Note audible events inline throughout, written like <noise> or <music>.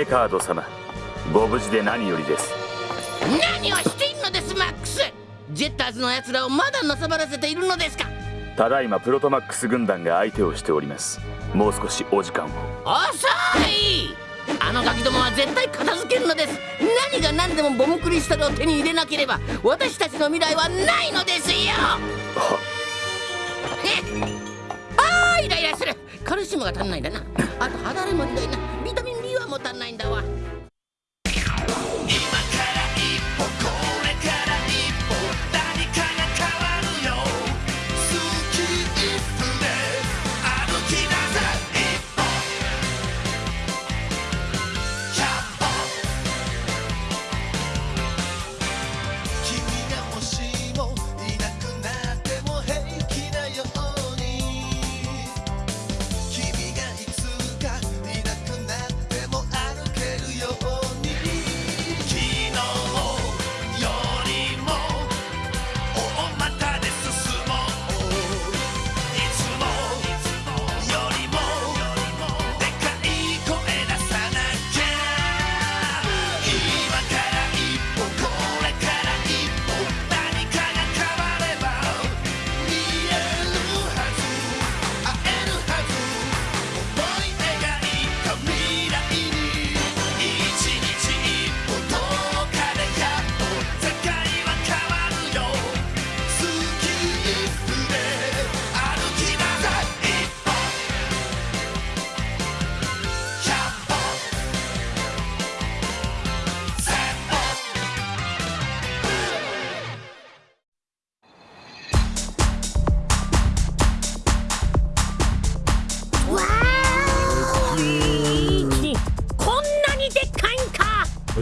メカード様ご無事で何よりです。何をしているのですマックス。ジェッターズの奴らをまだのさばらせているのですか。ただいまプロトマックス軍団が相手をしております。もう少しお時間を。遅い。あのガキどもは絶対片付けるのです。何が何でもボムクリスタルを手に入れなければ私たちの未来はないのですよ。ああイライラする。カルシウムが足んないんだな。あと肌荒れもひどいなないんだわ。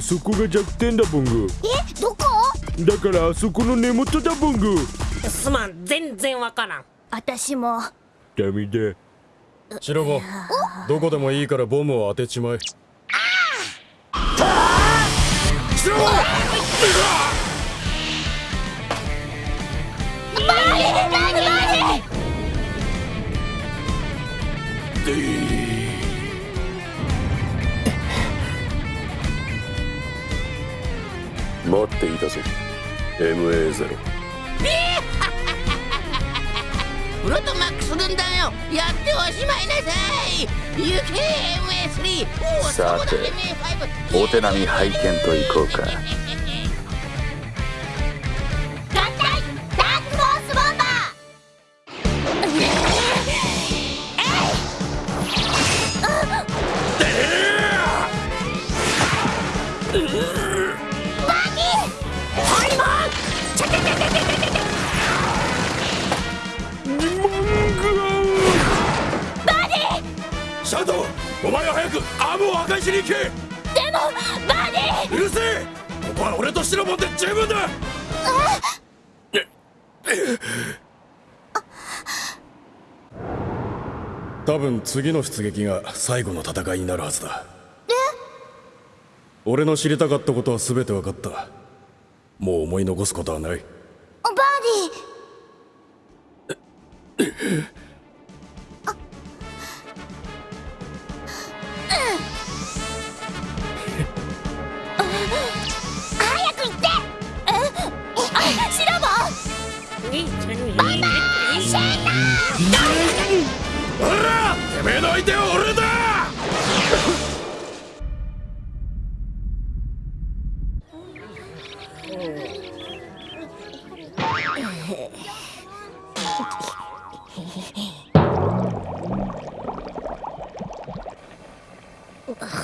そこが弱点だボング。えどこ？だからあそこの根元だボング。すまん全然わからん。私も。ダメだ。白子どこでもいいからボムを当てちまえ。白子バーディバーデ待っていたぞ。MA0 <laughs> プロトマックス軍団よ。やっておしまいなさい。行け MA3 おさてお手並み拝見といこうかけ。ーでもバーディ！うるせ。えここは俺とシロモンで十分だ。多分次の出撃が最後の戦いになるはずだ。俺の知りたかったことは全て分かった。もう思い残すことはない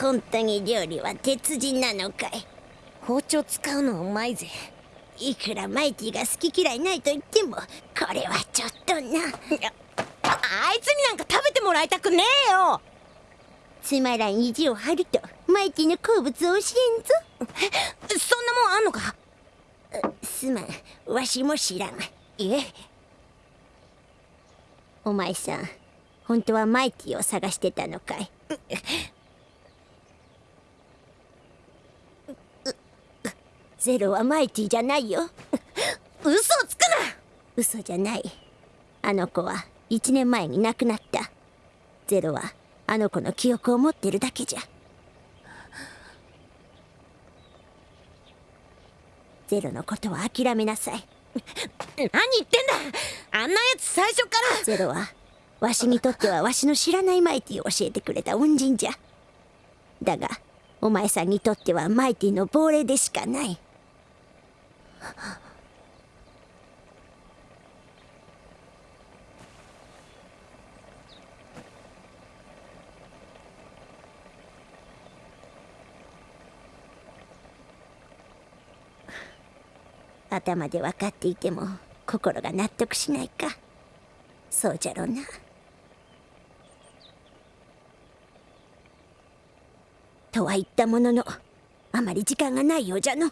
本当に料理は鉄人なのかい？包丁使うのうまいぜ。いくらマイティが好き嫌いないと言ってもこれはちょっとな。ああいつになんか食べてもらいたくねえよ。つまらん意地を張るとマイティの好物を教えんぞ。そんなもんあんのか？すまん。わしも知らん。え。お前さん本当はマイティを探してたのかい？ゼロはマイティじゃないよ。<laughs> 嘘つくな！嘘じゃない。あの子は1年前に亡くなった。ゼロはあの子の記憶を持ってるだけじゃ。ゼロのことは諦めなさい。何言ってんだ！あんなやつ最初から！ゼロはわしにとってはわしの知らないマイティを教えてくれた恩人じゃ。だがお前さんにとってはマイティの亡霊でしかない。<laughs> 頭で分かっていても心が納得しないか。そうじゃろうな。とは言ったもののあまり時間がないようじゃの。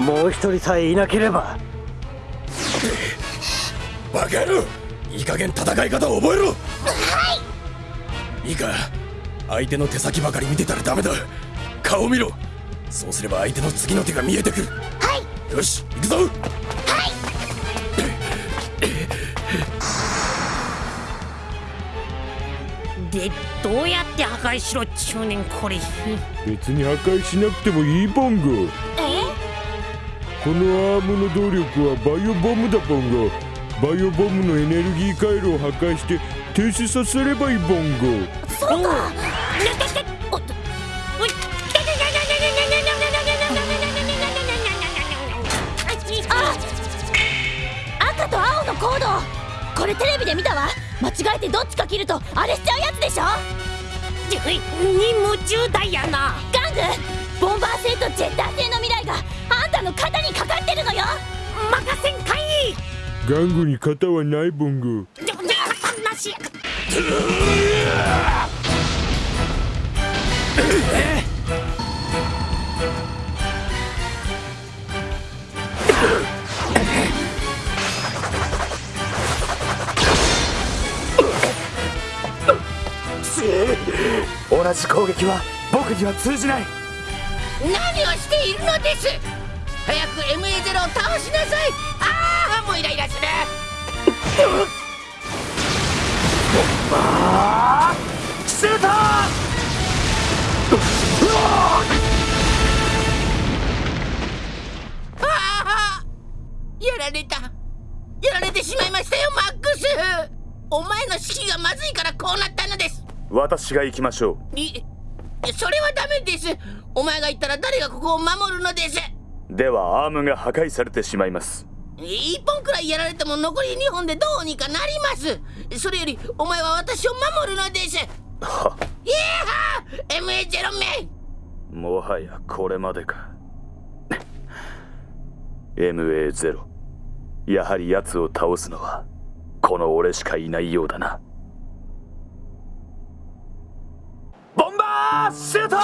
もう一人さえいなければ。バカ野郎いい加減戦い方を覚えろ。はい。いいか。相手の手先ばかり見てたらダメだ。顔見ろ。そうすれば相手の次の手が見えてくる。はい。よし行くぞ。でどうやって破壊しろっちゅうねんこれ別に破壊しなくてもいいボンゴこのアームの動力はバイオボムだボンゴ。バイオボムのエネルギー回路を破壊して停止させればいいボンゴ。そうか。おっと。おい。あ赤と青のコードこれテレビで見たわ間違えてどっちか切るとあれしちゃうやつでしょに夢中だやなガングボンバー製とジェッター製の未来があんたの肩にかかってるのよ。任せんかい！玩具に型はないボンゴじゃじゃなし同じ攻撃は僕には通じない何をしているのです早く MA0 を倒しなさい。ああもうイライラする。シュートああやられた。やられてしまいましたよマックス。お前の指揮がまずいからこうなったのです。私が行きましょいそれはダメです。お前が言ったら誰がここを守るのです。うではアームが破壊されてしまいます。一本くらいやられても残り2本でどうにかなります。それよりお前は私を守るのです。はいやー MA0 名もはやこれまでか。MA0 やはり奴を倒すのはこの俺しかいないようだな。ボンバーシュート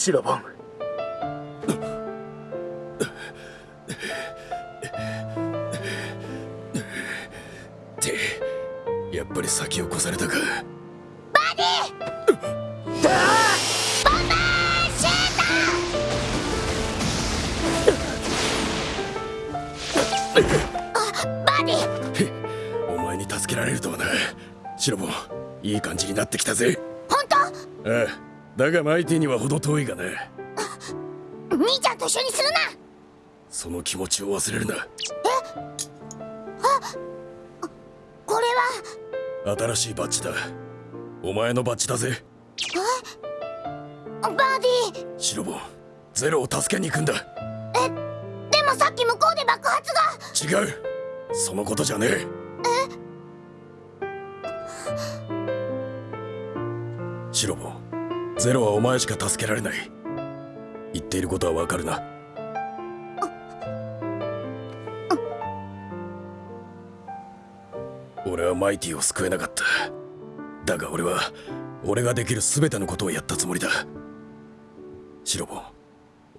シロボンってやっぱり先を越されたか。バディ！お前に助けられるとはな。シロボンいい感じになってきたぜ。本当？ああだがマイティには程遠いがな兄ちゃんと一緒にするな。その気持ちを忘れるな。これ新しいバッジだ。お前のバッジだぜ。はバディシロボンゼロを助けに行くんだ。でもさっき向こうで爆発が。違う。そのことじゃねえ？シロボンゼロはお前しか助けられない。言っていることはわかるな。俺はマイティを救えなかった。だが俺は俺ができる全てのことをやったつもりだ。シロボン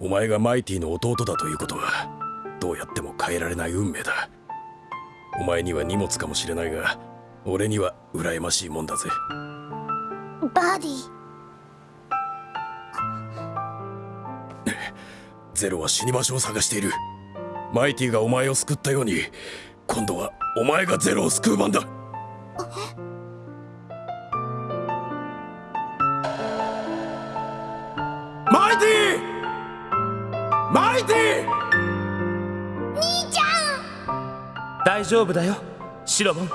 お前がマイティの弟だということはどうやっても変えられない運命だ。お前には荷物かもしれないが俺には羨ましいもんだぜ。バディゼロは死に場所を探している。マイティがお前を救ったように今度はお前がゼロを救う番だ。マイティマイティ兄ちゃ大丈夫だよシロボン。ん兄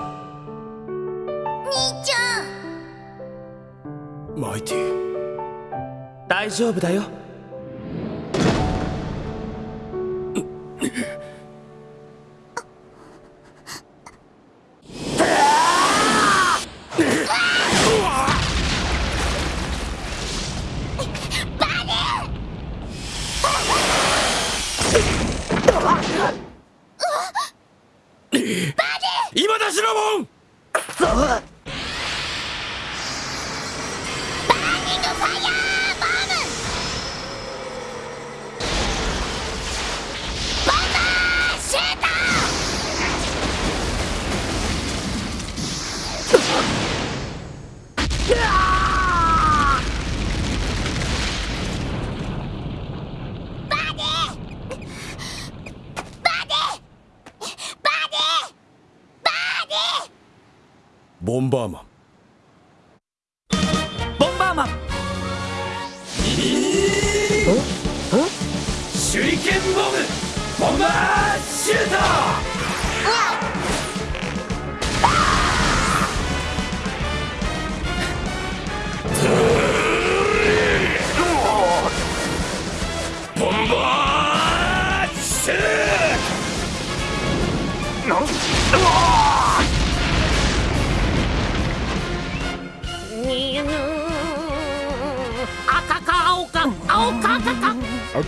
ちゃん！マイティ大丈夫だよ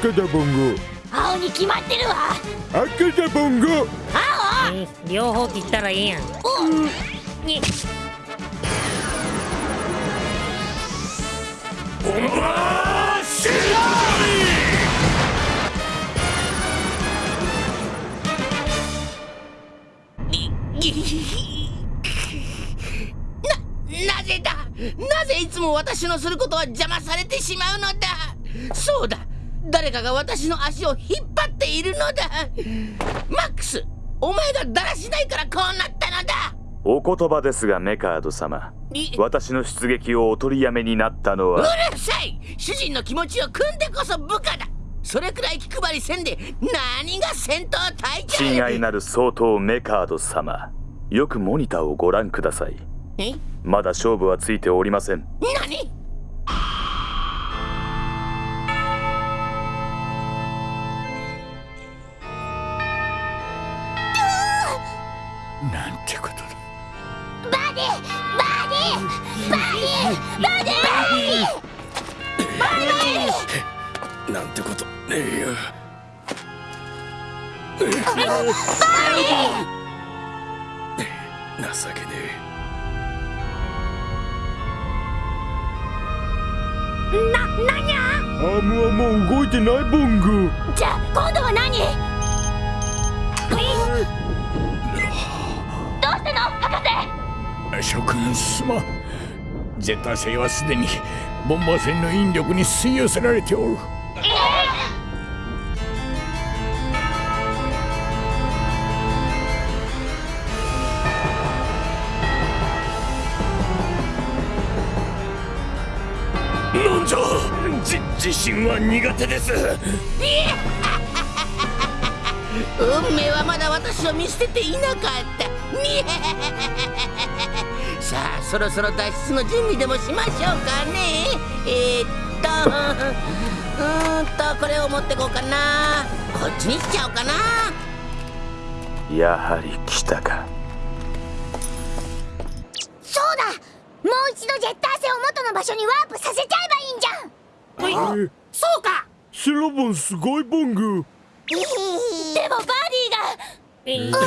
赤だボンゴ青に決まってるわ。赤だボンゴ青？両方って言ったらいいやん。にボンバーシューななぜだ？なぜいつも私のすることは邪魔されてしまうのだ？そうだ誰かが私の足を引っ張っているのだ。マックスお前がだらしないからこうなったのだ。お言葉ですがメカード様。い私の出撃をお取りやめになったのうはるさい。主人の気持ちを組んでこそ部下だ。それくらい気配りせんで何が戦闘隊長親愛なる総統メカード様。よくモニターをご覧ください。え？まだ勝負はついておりません。何？バディバディなんてことねえよ情けねな、なんやアー。ムはもう動いてないボンゴじゃ今度は何どうしたの博士諸君すまんゼタ星はすでにボンバー戦の引力に吸い寄せられておる。えなんじゃ？じ自信は苦手です。<laughs> 運命はまだ私を見捨てていなかった。さあそろそろ脱出の準備でもしましょうかね。えー、っとうーんとこれを持ってこうかな。こっちにしちゃおうかな。やはり来たか。そうだ。もう一度ジェッター星を元の場所にワープさせちゃえばいいんじゃん。えそうか。シロボンすごいボンゴでもバディが。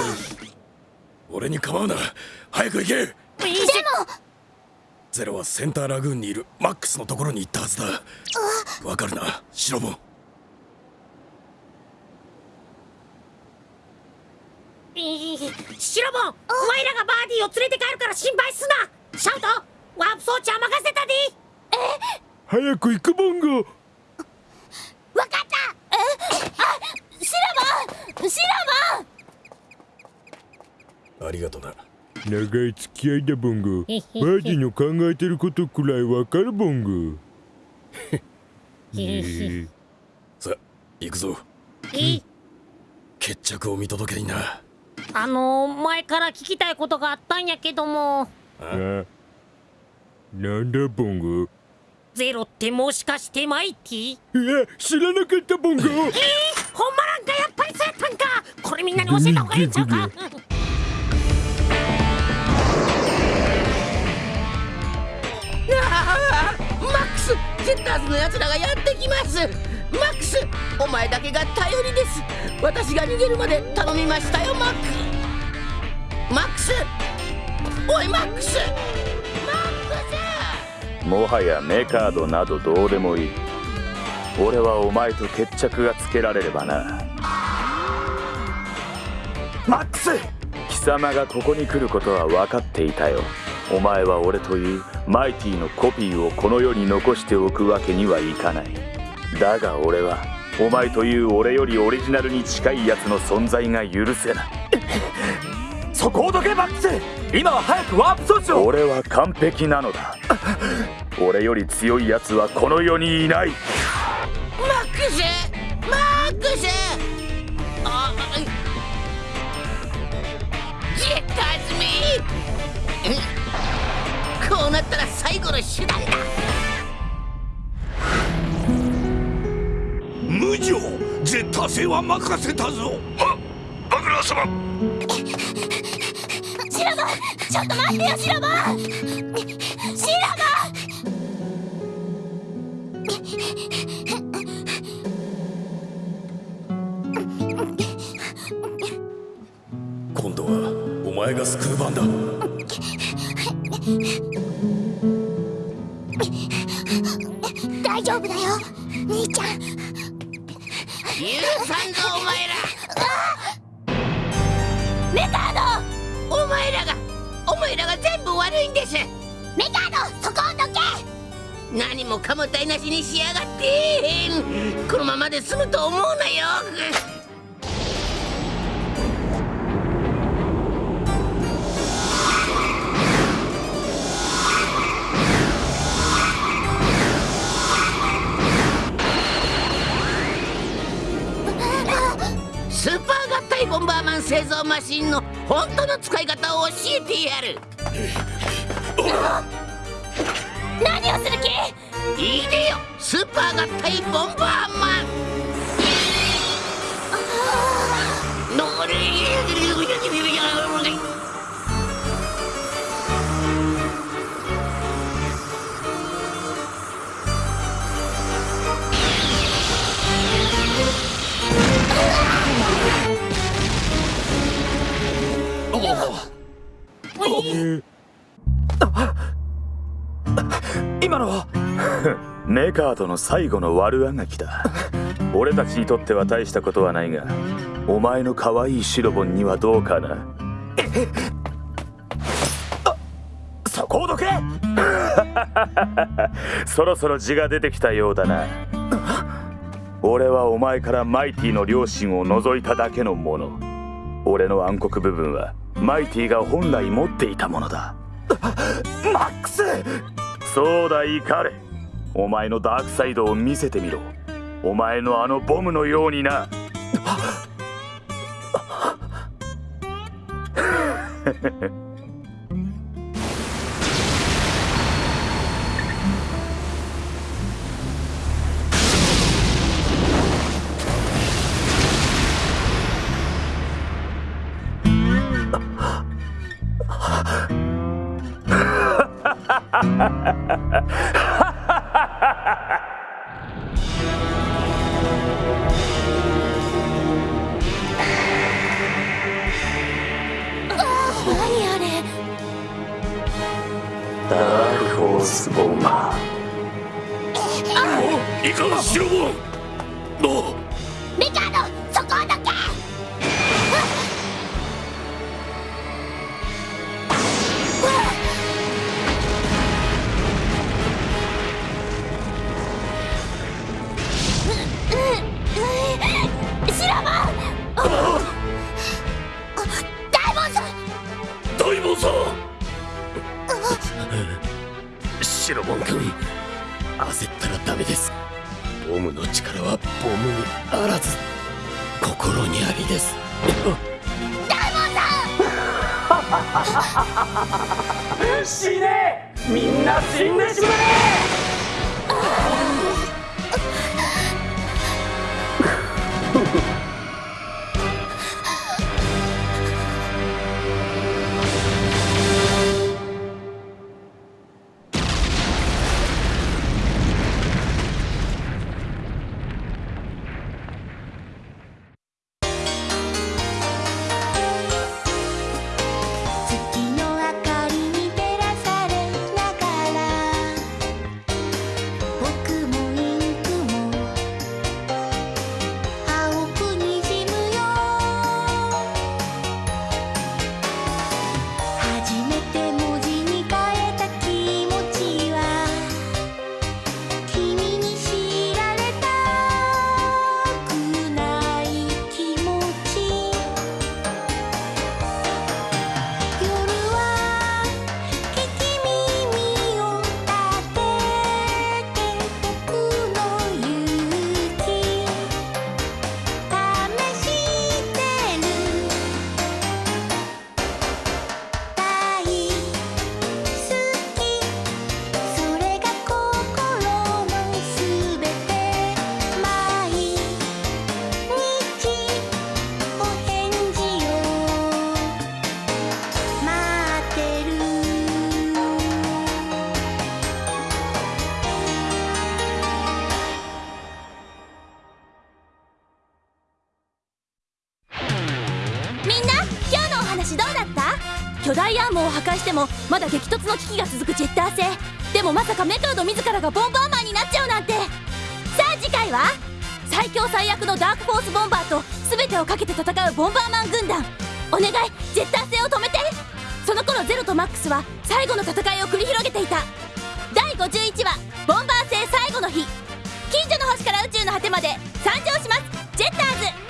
俺に構うな。早く行けゼロはセンターラグーンにいるマックスのところに行ったはずだ。わかるなシロボン。シロボンお前らがバーディーを連れて帰るから心配すな。シャウトワープ装置は任せたで。え？早く行くボンゴわかった。え？あシロボンシロボン。ありがとな。長い付き合いだボンゴバーディの考えてることくらいわかるボンゴね <laughs> さ行くぞ。え？決着を見届けにな。あの前から聞きたいことがあったんやけども。あなんだボンゴゼロってもしかしてマイティいや知らなかったボンゴえ？ー、ほんまなんかやっぱりそうやったんか。これみんなに教えた方がいいんちゃうか？ジェッターズのやつらがやってきます。マックスお前だけが頼りです。私が逃げるまで頼みましたよマック。マックスおいマックス。マックもはやメカードなどどうでもいい。俺はお前と決着がつけられればな。マックス！貴様がここに来ることは分かっていたよお前は俺というマイティのコピーをこの世に残しておくわけにはいかない。だが俺はお前という俺よりオリジナルに近いやつの存在が許せない。<laughs> そこをどけマックス今は早くワープ装置を。俺は完璧なのだ。俺より強いやつはこの世にいないったら最後の手段だ。無情。ジェッター製は任せたぞ。はっ？バグラー様。シラボンちょっと待ってよシラボンシラボン今度はお前が救う番だ丈夫だよ。兄ちゃん。許さんぞお前ら。メカーお前らがお前らが全部悪いんです。ドメカードそこをどけ。何もかも台無しにしやがって。このままで済むと思うなよパー合体ボンバーマン製造マシンの本当の使い方を教えてやる。何をする気？いいでよ。スーパー合体ボンバーマン。のれ今のは？<laughs> メカードの最後の悪あがきだ。俺たちにとっては大したことはないがお前の可愛いシロボンにはどうかな。そこをどけそろそろ字が出てきたようだな。俺はお前からマイティの両親を除いただけのもの。俺の暗黒部分はマイティが本来持っていたものだ。マックス！そうだイカレお前のダークサイドを見せてみろ。お前のあのボムのようにな。何 <laughs> ホースボマいかんシロボンの死ね。みんな死んでしまえ。を破壊してもまだ激突の危機が続くジェッター星。でもまさかメカード自らがボンバーマンになっちゃうなんて。さあ次回は最強最悪のダークフォースボンバーと全てをかけて戦うボンバーマン軍団。お願いジェッター星を止めて。その頃ゼロとマックスは最後の戦いを繰り広げていた。第51話「ボンバー星最後の日」近所の星から宇宙の果てまで参上しますジェッターズ。